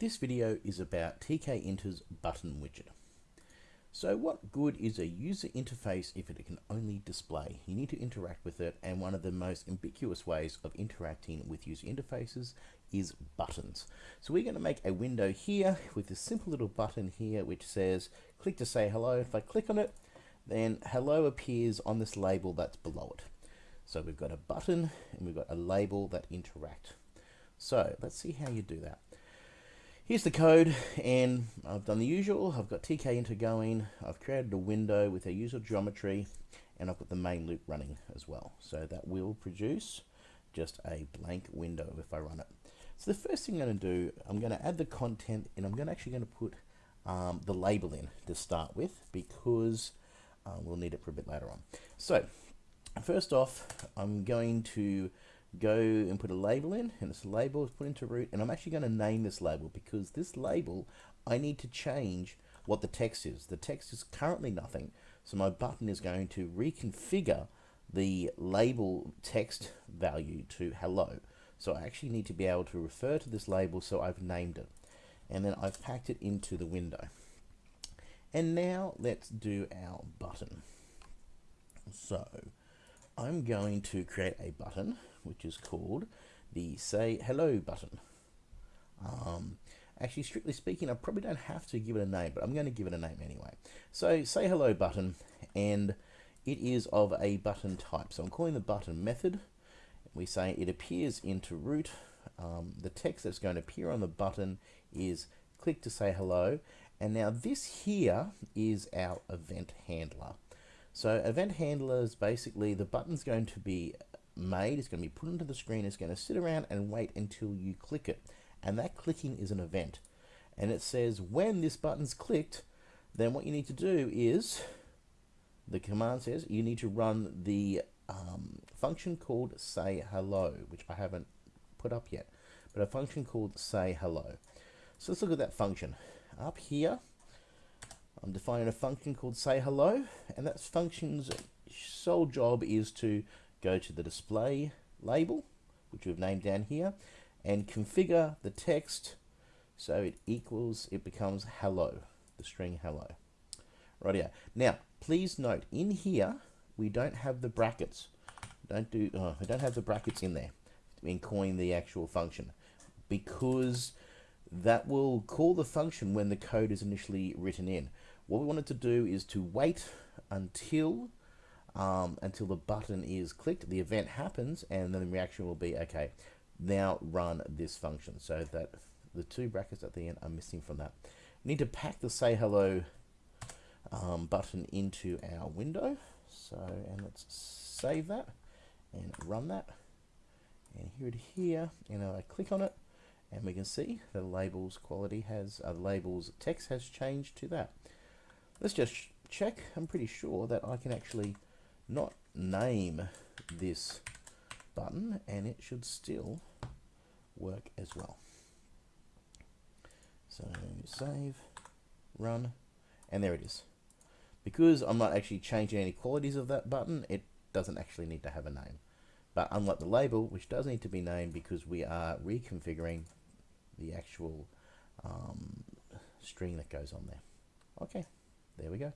This video is about Tkinter's button widget. So what good is a user interface if it can only display? You need to interact with it and one of the most ambiguous ways of interacting with user interfaces is buttons. So we're going to make a window here with this simple little button here which says click to say hello. If I click on it then hello appears on this label that's below it. So we've got a button and we've got a label that interact. So let's see how you do that. Here's the code, and I've done the usual. I've got Tkinter going. I've created a window with a user geometry, and I've got the main loop running as well. So that will produce just a blank window if I run it. So the first thing I'm going to do, I'm going to add the content, and I'm going to actually going to put um, the label in to start with, because uh, we'll need it for a bit later on. So first off, I'm going to go and put a label in and this label is put into root and I'm actually going to name this label because this label I need to change what the text is. The text is currently nothing so my button is going to reconfigure the label text value to hello. So I actually need to be able to refer to this label so I've named it and then I've packed it into the window. And now let's do our button. So I'm going to create a button which is called the say hello button. Um, actually, strictly speaking, I probably don't have to give it a name, but I'm going to give it a name anyway. So say hello button, and it is of a button type. So I'm calling the button method. We say it appears into root. Um, the text that's going to appear on the button is click to say hello. And now this here is our event handler. So event handler is basically the button's going to be made, it's going to be put into the screen, it's going to sit around and wait until you click it. And that clicking is an event. And it says when this button's clicked, then what you need to do is, the command says you need to run the um, function called say hello, which I haven't put up yet, but a function called say hello. So let's look at that function. Up here, I'm defining a function called say hello, and that function's sole job is to go to the display label, which we've named down here, and configure the text so it equals, it becomes hello, the string hello. Right here. Now, please note, in here, we don't have the brackets. Don't do, oh, we don't have the brackets in there in calling the actual function because that will call the function when the code is initially written in. What we wanted to do is to wait until um, until the button is clicked, the event happens, and then the reaction will be, okay, now run this function. So that the two brackets at the end are missing from that. We need to pack the say hello um, button into our window. So, and let's save that and run that. And here it here, and I click on it, and we can see the labels quality has, uh, the labels text has changed to that. Let's just check. I'm pretty sure that I can actually not name this button and it should still work as well. So save, run, and there it is. Because I'm not actually changing any qualities of that button, it doesn't actually need to have a name. But unlike the label, which does need to be named because we are reconfiguring the actual um, string that goes on there. Okay, there we go.